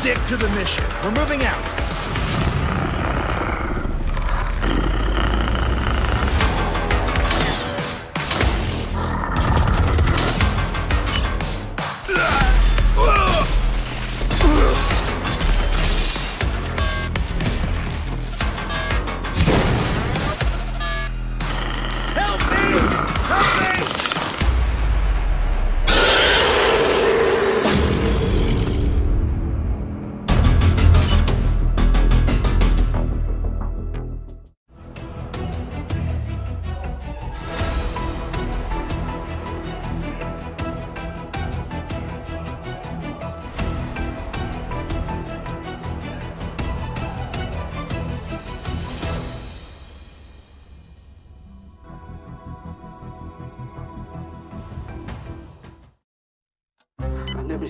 Stick to the mission. We're moving out.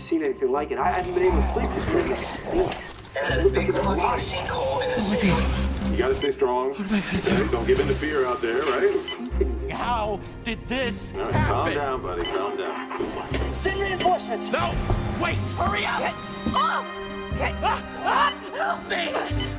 Seen anything like it. I haven't been able to sleep this night. And a big fucking sinkhole in the sea. You gotta stay strong. Okay, Don't give in to fear out there, right? How did this All right, calm down, buddy. Calm down. Send reinforcements! No! Wait! Hurry up! Oh! Okay. Ah! Help me!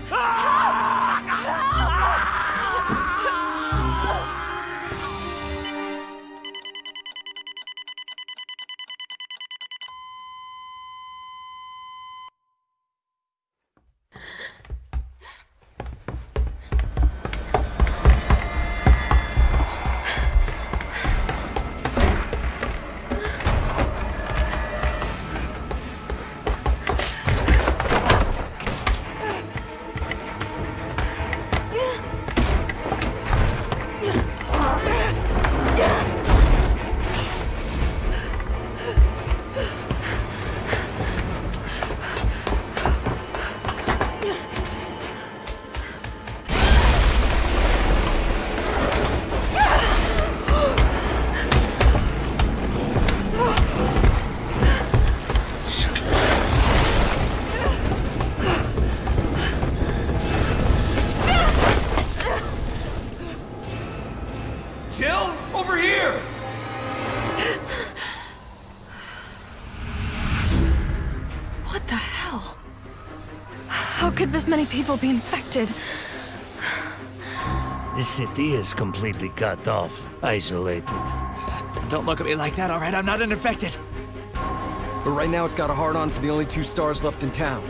The hell? How could this many people be infected? This city is completely cut off, isolated. Don't look at me like that, alright? I'm not infected. But right now it's got a hard on for the only two S.T.A.R.S. left in town.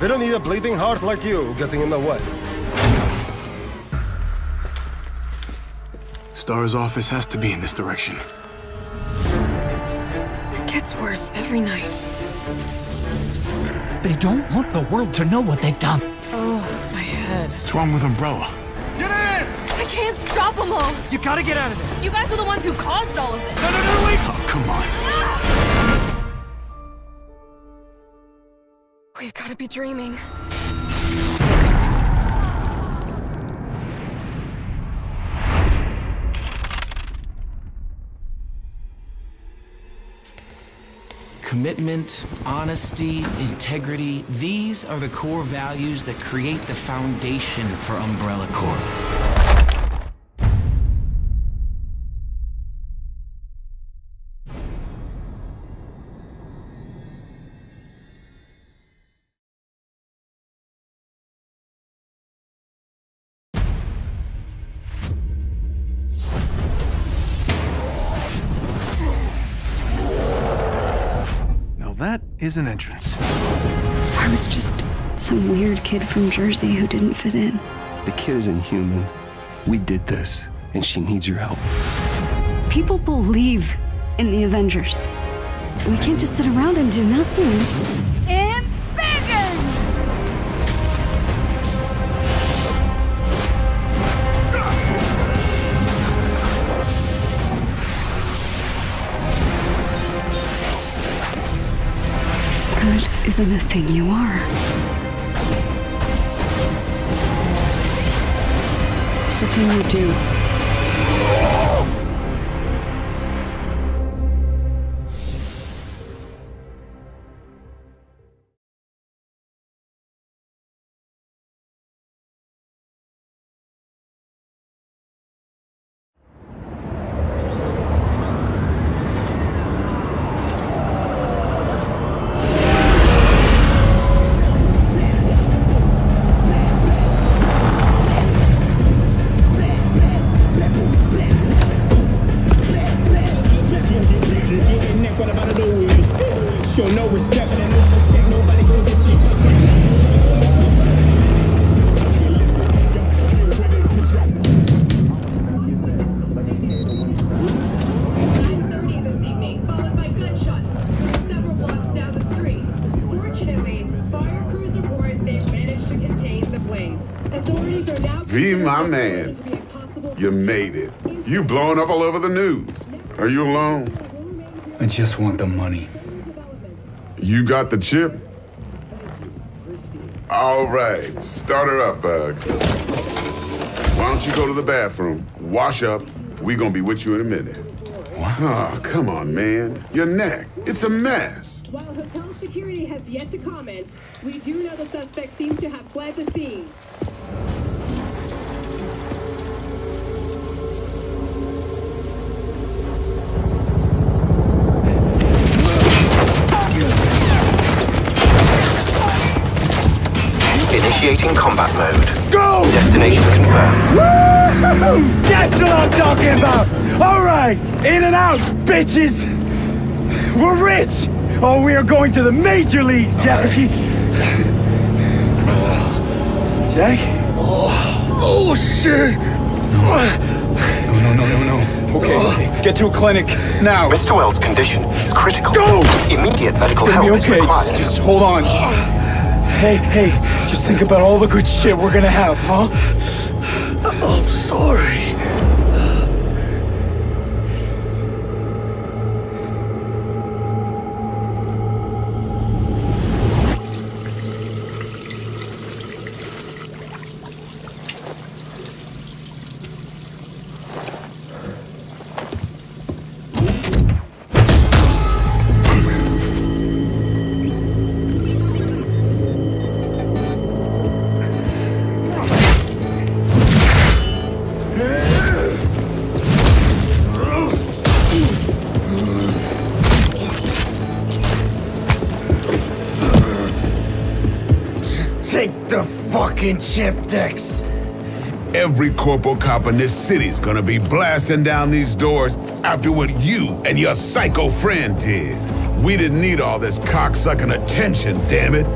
They don't need a bleeding heart like you getting in the way. S.T.A.R.S. office has to be in this direction. It gets worse every night. They don't want the world to know what they've done. Oh, my head. What's wrong with Umbrella? Get in! I can't stop them all! You gotta get out of there! You guys are the ones who caused all of this! No, no, no, wait! Oh, come on. We've got to be dreaming. Commitment, honesty, integrity, these are the core values that create the foundation for Umbrella Corp. that is an entrance. I was just some weird kid from Jersey who didn't fit in. The kid isn't human. We did this, and she needs your help. People believe in the Avengers. We can't just sit around and do nothing. Embiggen! Isn't a thing you are. It's a thing you do. My man, you made it. You blowing up all over the news. Are you alone? I just want the money. You got the chip? All right, start her up, Bug. Why don't you go to the bathroom, wash up? We gonna be with you in a minute. What? Oh, come on, man. Your neck. It's a mess. While hotel security has yet to comment, we do know the suspect seems to have fled the scene. Initiating combat mode. Go! Destination confirmed. Woo! That's what I'm talking about! Alright! In and out, bitches! We're rich! Oh, we are going to the major leagues, Jackie! Jack? Oh, oh shit! No, no, no, no, no. Okay, okay. Get to a clinic now. Mr. Welles' condition is critical. Go! Immediate medical It's help okay. is required. Just, just hold on. Just Hey, hey, just think about all the good shit we're gonna have, huh? I'm sorry. Take the fucking chip, Dex. Every corporal cop in this city's gonna be blasting down these doors after what you and your psycho friend did. We didn't need all this cocksucking attention, damn it.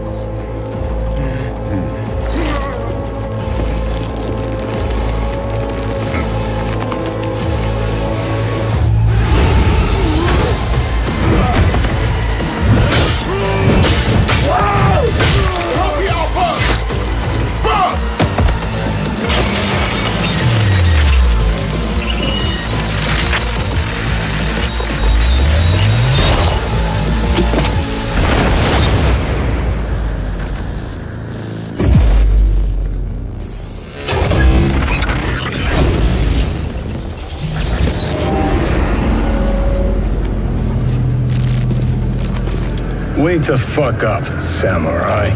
Wake the fuck up, samurai.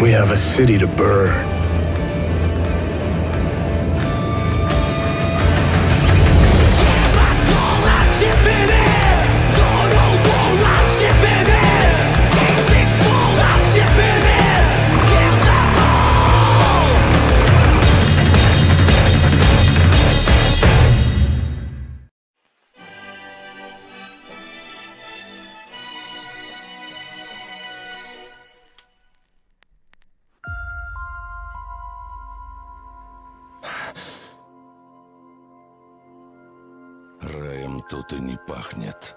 We have a city to burn. Раем тут и не пахнет.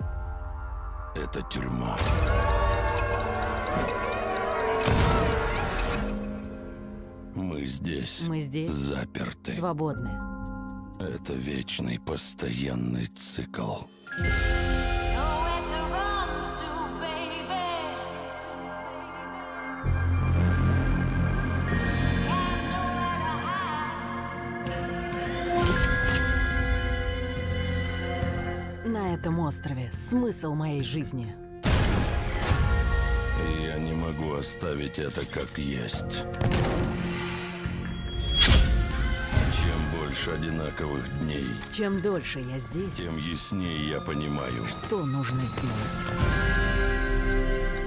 Это тюрьма. Мы здесь. Мы здесь. Заперты. Свободны. Это вечный постоянный цикл. На этом острове смысл моей жизни. Я не могу оставить это как есть. Чем больше одинаковых дней, Чем дольше я здесь, тем яснее я понимаю. что нужно сделать.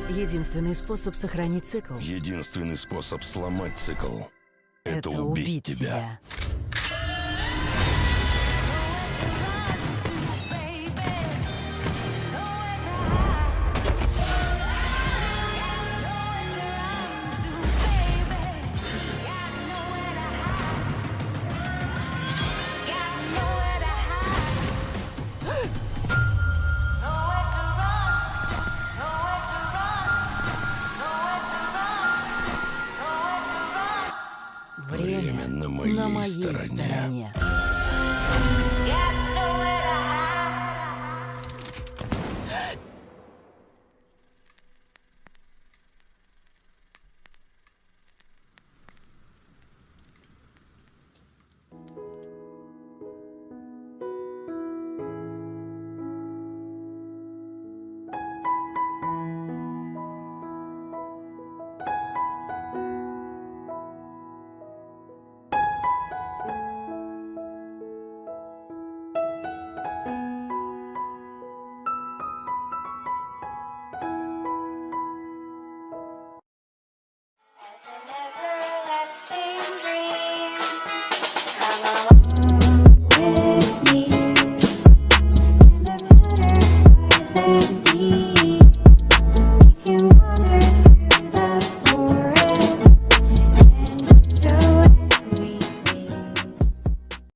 Единственный способ сохранить цикл Единственный способ сломать цикл — это, это убить, тебя. Время,